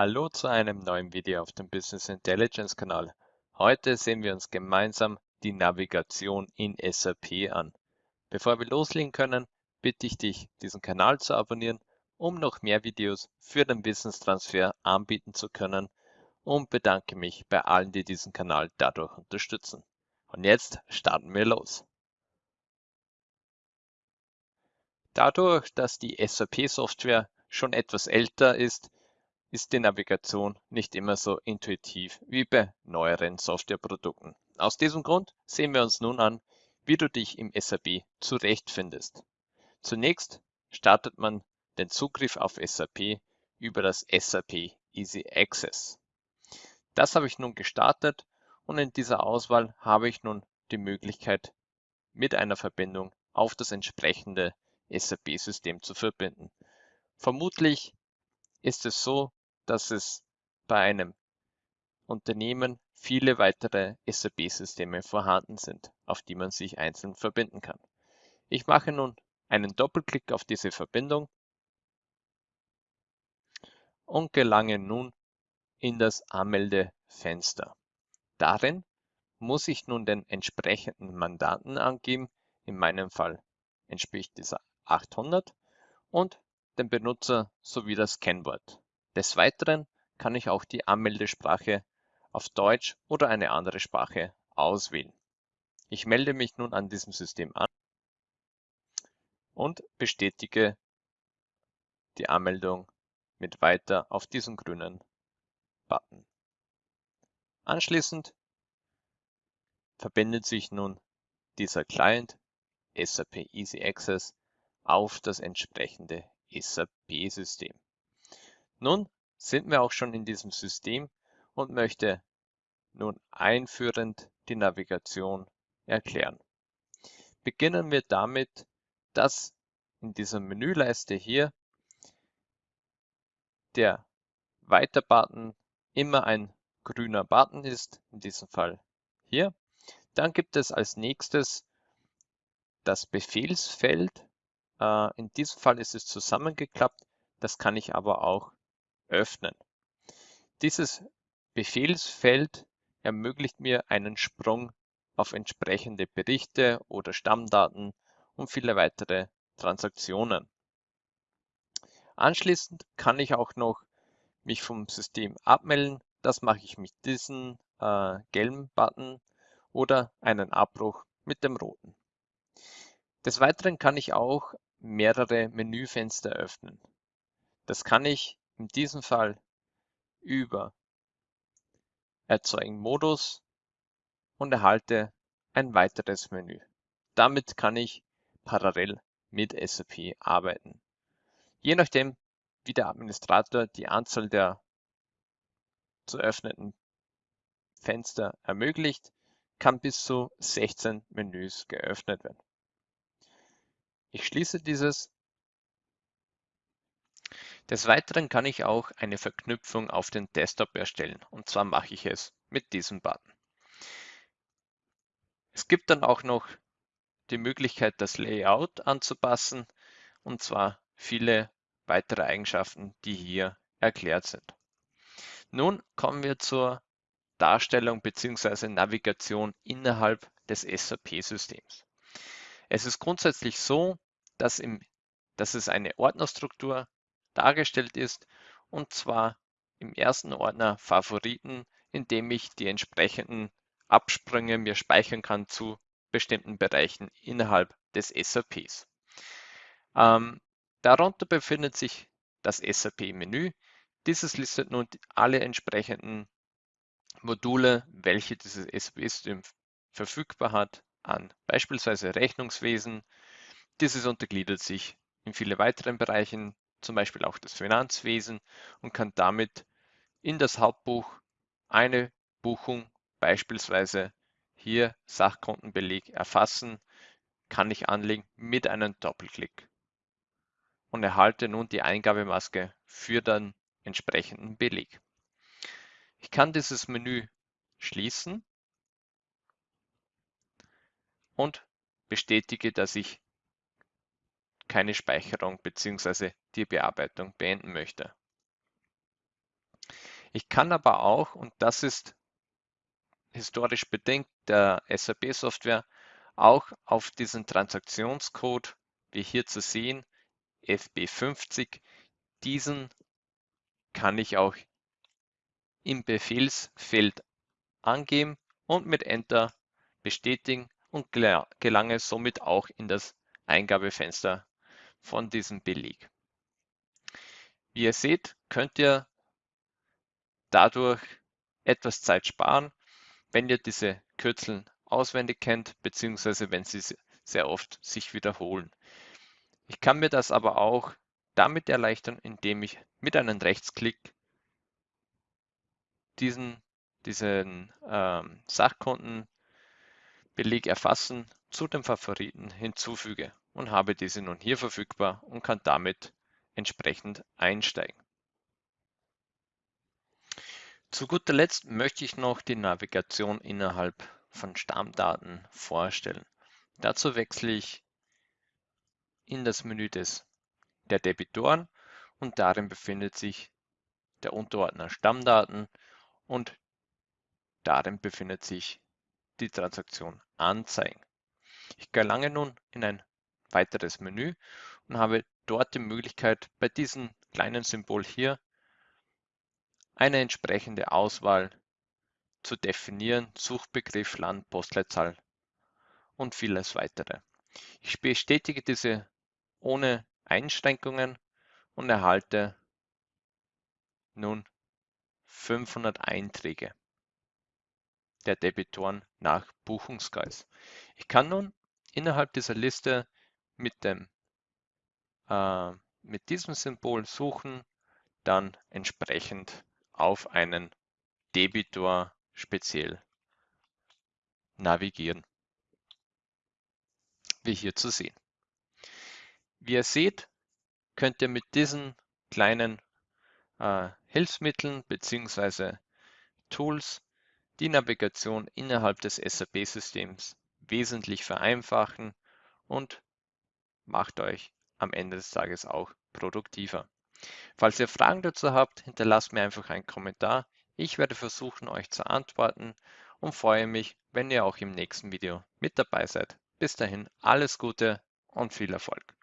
Hallo zu einem neuen Video auf dem Business Intelligence Kanal. Heute sehen wir uns gemeinsam die Navigation in SAP an. Bevor wir loslegen können, bitte ich dich, diesen Kanal zu abonnieren, um noch mehr Videos für den Wissenstransfer anbieten zu können und bedanke mich bei allen, die diesen Kanal dadurch unterstützen. Und jetzt starten wir los. Dadurch, dass die SAP-Software schon etwas älter ist, ist die Navigation nicht immer so intuitiv wie bei neueren Softwareprodukten. Aus diesem Grund sehen wir uns nun an, wie du dich im SAP zurechtfindest. Zunächst startet man den Zugriff auf SAP über das SAP Easy Access. Das habe ich nun gestartet und in dieser Auswahl habe ich nun die Möglichkeit, mit einer Verbindung auf das entsprechende SAP-System zu verbinden. Vermutlich ist es so, dass es bei einem Unternehmen viele weitere SAP-Systeme vorhanden sind, auf die man sich einzeln verbinden kann. Ich mache nun einen Doppelklick auf diese Verbindung und gelange nun in das Anmeldefenster. Darin muss ich nun den entsprechenden Mandanten angeben. In meinem Fall entspricht dieser 800 und den Benutzer sowie das Kennwort. Des Weiteren kann ich auch die Anmeldesprache auf Deutsch oder eine andere Sprache auswählen. Ich melde mich nun an diesem System an und bestätige die Anmeldung mit Weiter auf diesem grünen Button. Anschließend verbindet sich nun dieser Client SAP Easy Access auf das entsprechende SAP-System. Nun sind wir auch schon in diesem System und möchte nun einführend die Navigation erklären. Beginnen wir damit, dass in dieser Menüleiste hier der Weiter-Button immer ein grüner Button ist, in diesem Fall hier. Dann gibt es als nächstes das Befehlsfeld. Äh, in diesem Fall ist es zusammengeklappt. Das kann ich aber auch öffnen. Dieses Befehlsfeld ermöglicht mir einen Sprung auf entsprechende Berichte oder Stammdaten und viele weitere Transaktionen. Anschließend kann ich auch noch mich vom System abmelden. Das mache ich mit diesem äh, gelben Button oder einen Abbruch mit dem roten. Des Weiteren kann ich auch mehrere Menüfenster öffnen. Das kann ich in diesem Fall über Erzeugen Modus und erhalte ein weiteres Menü. Damit kann ich parallel mit SAP arbeiten. Je nachdem, wie der Administrator die Anzahl der zu öffnenden Fenster ermöglicht, kann bis zu 16 Menüs geöffnet werden. Ich schließe dieses des Weiteren kann ich auch eine Verknüpfung auf den Desktop erstellen und zwar mache ich es mit diesem Button. Es gibt dann auch noch die Möglichkeit, das Layout anzupassen und zwar viele weitere Eigenschaften, die hier erklärt sind. Nun kommen wir zur Darstellung bzw. Navigation innerhalb des SAP-Systems. Es ist grundsätzlich so, dass, im, dass es eine Ordnerstruktur dargestellt ist, und zwar im ersten Ordner Favoriten, in dem ich die entsprechenden Absprünge mir speichern kann zu bestimmten Bereichen innerhalb des SAPs. Ähm, darunter befindet sich das SAP-Menü. Dieses listet nun alle entsprechenden Module, welche dieses SAP-System verfügbar hat, an, beispielsweise Rechnungswesen. Dieses untergliedert sich in viele weitere Bereichen, zum Beispiel auch das Finanzwesen und kann damit in das Hauptbuch eine Buchung, beispielsweise hier Sachkontenbeleg erfassen, kann ich anlegen mit einem Doppelklick und erhalte nun die Eingabemaske für den entsprechenden Beleg. Ich kann dieses Menü schließen und bestätige, dass ich keine Speicherung bzw. die Bearbeitung beenden möchte. Ich kann aber auch, und das ist historisch bedingt der SAP-Software, auch auf diesen Transaktionscode, wie hier zu sehen, FB50, diesen kann ich auch im Befehlsfeld angeben und mit Enter bestätigen und gelange somit auch in das Eingabefenster von diesem Beleg. Wie ihr seht, könnt ihr dadurch etwas Zeit sparen, wenn ihr diese Kürzel auswendig kennt, beziehungsweise wenn sie sehr oft sich wiederholen. Ich kann mir das aber auch damit erleichtern, indem ich mit einem Rechtsklick diesen, diesen ähm, Sachkontenbeleg erfassen, zu den Favoriten hinzufüge und habe diese nun hier verfügbar und kann damit entsprechend einsteigen. Zu guter Letzt möchte ich noch die Navigation innerhalb von Stammdaten vorstellen. Dazu wechsle ich in das Menü des, der Debitoren und darin befindet sich der Unterordner Stammdaten und darin befindet sich die Transaktion Anzeigen. Ich gelange nun in ein weiteres Menü und habe dort die Möglichkeit, bei diesem kleinen Symbol hier eine entsprechende Auswahl zu definieren, Suchbegriff, Land, Postleitzahl und vieles weitere. Ich bestätige diese ohne Einschränkungen und erhalte nun 500 Einträge der Debitoren nach Buchungskreis. Ich kann nun innerhalb dieser Liste mit, dem, äh, mit diesem Symbol suchen, dann entsprechend auf einen Debitor speziell navigieren, wie hier zu sehen. Wie ihr seht, könnt ihr mit diesen kleinen äh, Hilfsmitteln bzw. Tools die Navigation innerhalb des SAP-Systems wesentlich vereinfachen und macht euch am Ende des Tages auch produktiver. Falls ihr Fragen dazu habt, hinterlasst mir einfach einen Kommentar. Ich werde versuchen, euch zu antworten und freue mich, wenn ihr auch im nächsten Video mit dabei seid. Bis dahin alles Gute und viel Erfolg.